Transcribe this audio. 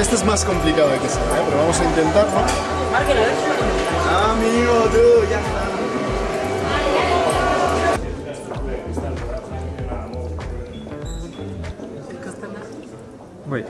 Este es más complicado de que sea, ¿eh? pero vamos a intentarlo. Amigo, tú, ya está. Voy.